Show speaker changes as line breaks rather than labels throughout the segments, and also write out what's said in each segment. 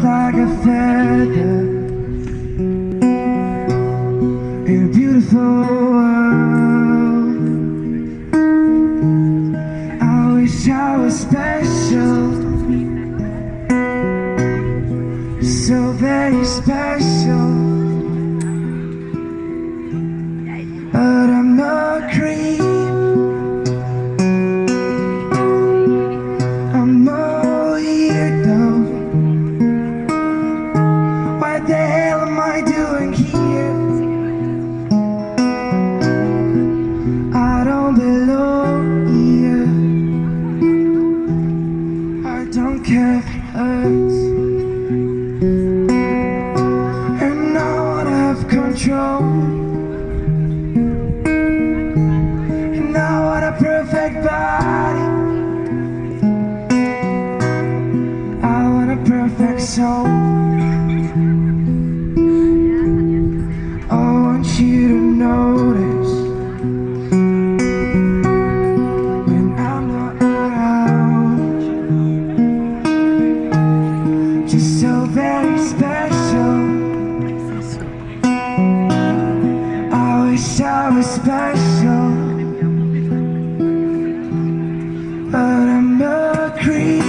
like a feather in a beautiful world. I wish I was special, so very special. But I'm not creep. Soul. I want you to notice when I'm not around. Just so very special. I wish I was special, but I'm a creep.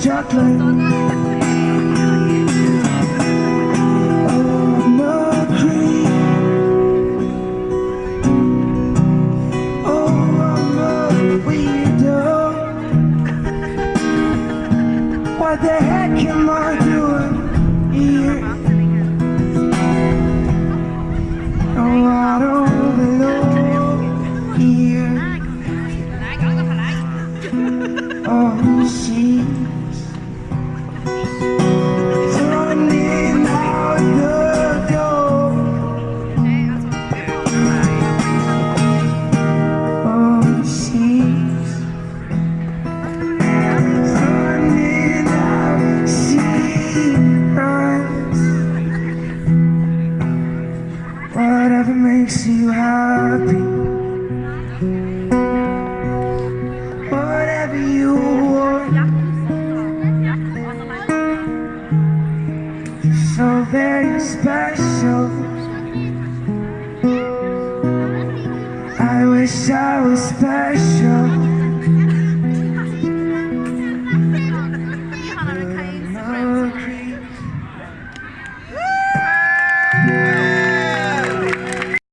Chocolate. Oh. Oh. What the heck am I happy. Whatever you want. You're So very special. I wish I was special.